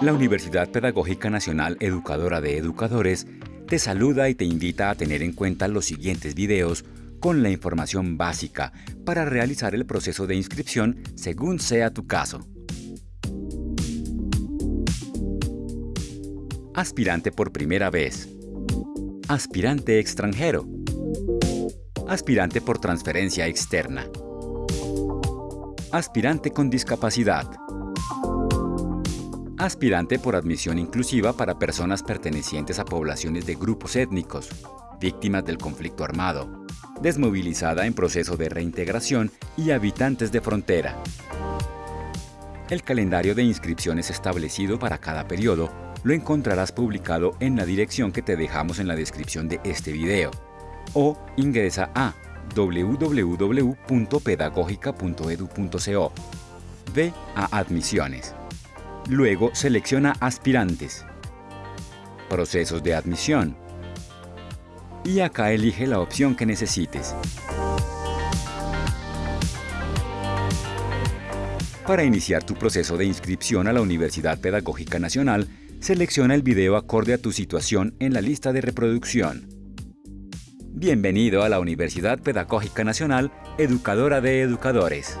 La Universidad Pedagógica Nacional Educadora de Educadores te saluda y te invita a tener en cuenta los siguientes videos con la información básica para realizar el proceso de inscripción según sea tu caso. Aspirante por primera vez. Aspirante extranjero. Aspirante por transferencia externa. Aspirante con discapacidad. Aspirante por admisión inclusiva para personas pertenecientes a poblaciones de grupos étnicos, víctimas del conflicto armado, desmovilizada en proceso de reintegración y habitantes de frontera. El calendario de inscripciones establecido para cada periodo lo encontrarás publicado en la dirección que te dejamos en la descripción de este video o ingresa a www.pedagogica.edu.co. Ve a Admisiones. Luego selecciona Aspirantes. Procesos de admisión. Y acá elige la opción que necesites. Para iniciar tu proceso de inscripción a la Universidad Pedagógica Nacional, selecciona el video acorde a tu situación en la lista de reproducción. Bienvenido a la Universidad Pedagógica Nacional, educadora de educadores.